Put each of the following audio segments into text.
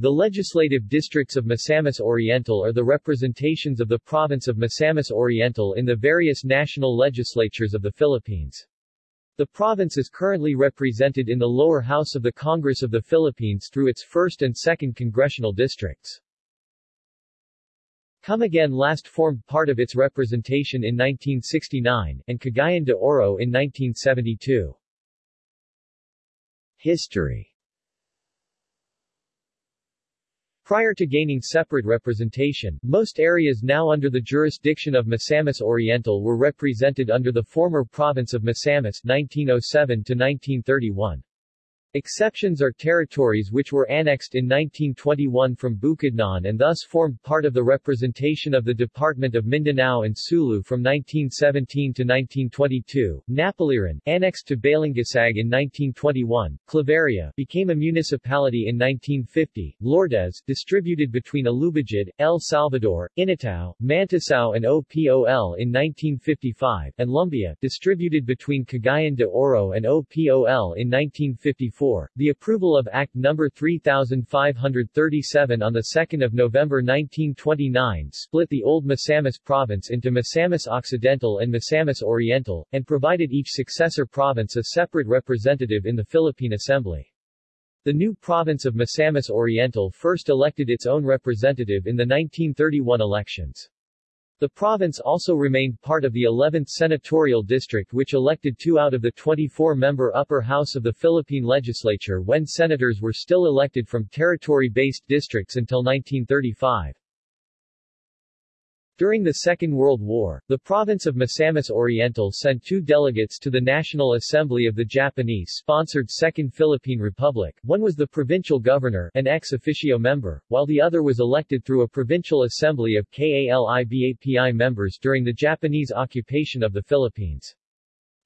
The legislative districts of Misamis Oriental are the representations of the province of Misamis Oriental in the various national legislatures of the Philippines. The province is currently represented in the lower house of the Congress of the Philippines through its 1st and 2nd congressional districts. Camiguin last formed part of its representation in 1969, and Cagayan de Oro in 1972. History Prior to gaining separate representation, most areas now under the jurisdiction of Misamis Oriental were represented under the former province of Misamis 1907 to 1931. Exceptions are territories which were annexed in 1921 from Bukidnon and thus formed part of the representation of the Department of Mindanao and Sulu from 1917 to 1922. Napaliran, annexed to Balingasag in 1921, Claveria, became a municipality in 1950, Lourdes, distributed between Alubijid, El Salvador, Initao, Manticao and OPOL in 1955, and Lumbia, distributed between Cagayan de Oro and OPOL in 1954 the approval of Act No. 3537 on 2 November 1929 split the old Misamis province into Misamis Occidental and Misamis Oriental, and provided each successor province a separate representative in the Philippine Assembly. The new province of Misamis Oriental first elected its own representative in the 1931 elections. The province also remained part of the 11th Senatorial District which elected two out of the 24-member upper house of the Philippine legislature when senators were still elected from territory-based districts until 1935. During the Second World War, the province of Misamis Oriental sent two delegates to the National Assembly of the Japanese-sponsored Second Philippine Republic, one was the provincial governor an ex officio member, while the other was elected through a provincial assembly of KALIBAPI members during the Japanese occupation of the Philippines.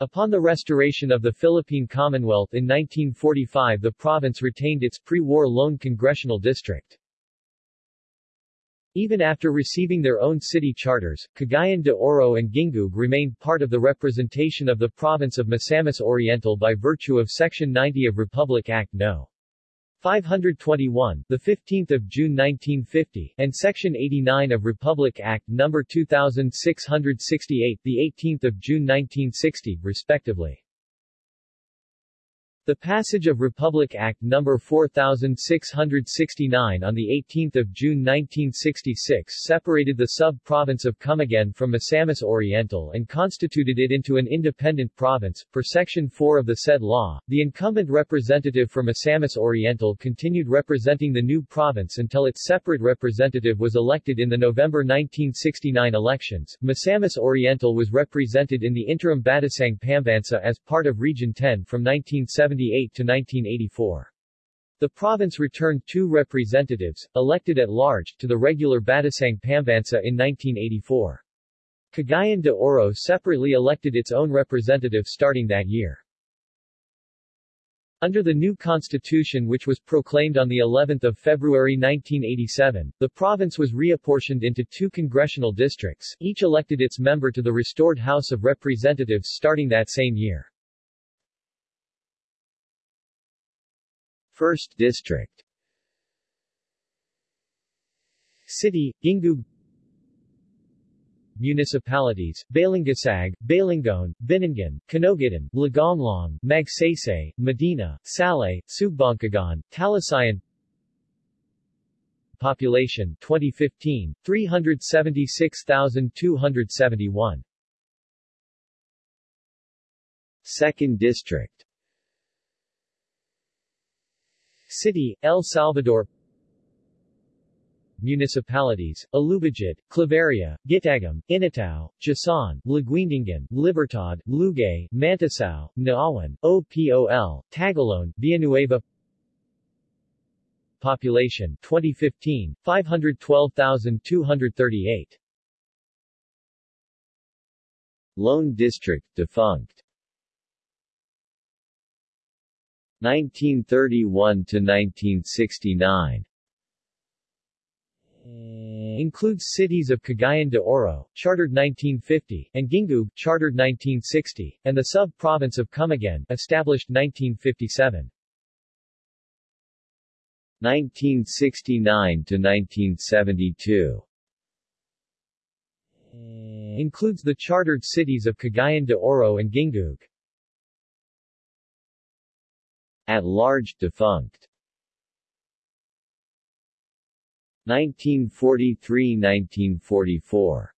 Upon the restoration of the Philippine Commonwealth in 1945 the province retained its pre-war lone congressional district. Even after receiving their own city charters, Cagayan de Oro and Gingoog remained part of the representation of the province of Misamis Oriental by virtue of Section 90 of Republic Act No. 521, the 15th of June 1950, and Section 89 of Republic Act No. 2668, the 18th of June 1960, respectively. The passage of Republic Act No. 4669 on 18 June 1966 separated the sub-province of Camiguin from Misamis Oriental and constituted it into an independent province. Per Section 4 of the said law, the incumbent representative for Misamis Oriental continued representing the new province until its separate representative was elected in the November 1969 elections. Misamis Oriental was represented in the interim Batasang Pambansa as part of Region 10 from 1970 1978 to 1984. The province returned two representatives, elected at large, to the regular Batasang Pambansa in 1984. Cagayan de Oro separately elected its own representative starting that year. Under the new constitution which was proclaimed on the 11th of February 1987, the province was reapportioned into two congressional districts, each elected its member to the restored House of Representatives starting that same year. 1st District. City, Gingoog Municipalities, Balingasag, Balingoan, Binuangan, Kinoguitan, Lagonglong, Magsaysay, Medina, Salay, Sugbongcogon, Talisayan. Population 2015, 376,271 Second District City, El Salvador. Municipalities, Alubijid, Claveria, Gitagum, Initao, Jasaan, Laguindingan, Libertad, Lugait, Manticao, Naawan, OPOL, Tagoloan, Villanueva. Population 2015, 512,238 Lone District defunct 1931 to 1969 includes cities of Cagayan de Oro, chartered 1950, and Gingoog, chartered 1960, and the sub-province of Camiguin, established 1957. 1969 to 1972 includes the chartered cities of Cagayan de Oro and Gingoog. At large, defunct. 1943–1944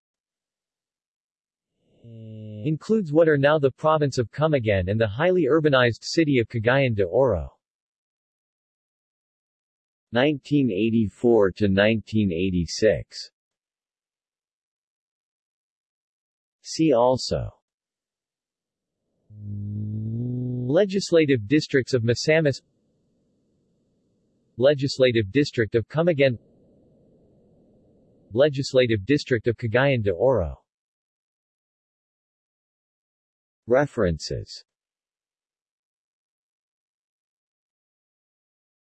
Includes what are now the province of Camiguin and the highly urbanized city of Cagayan de Oro. 1984 to 1986 See also Legislative districts of Misamis Legislative district of Camiguin Legislative district of Cagayan de Oro. References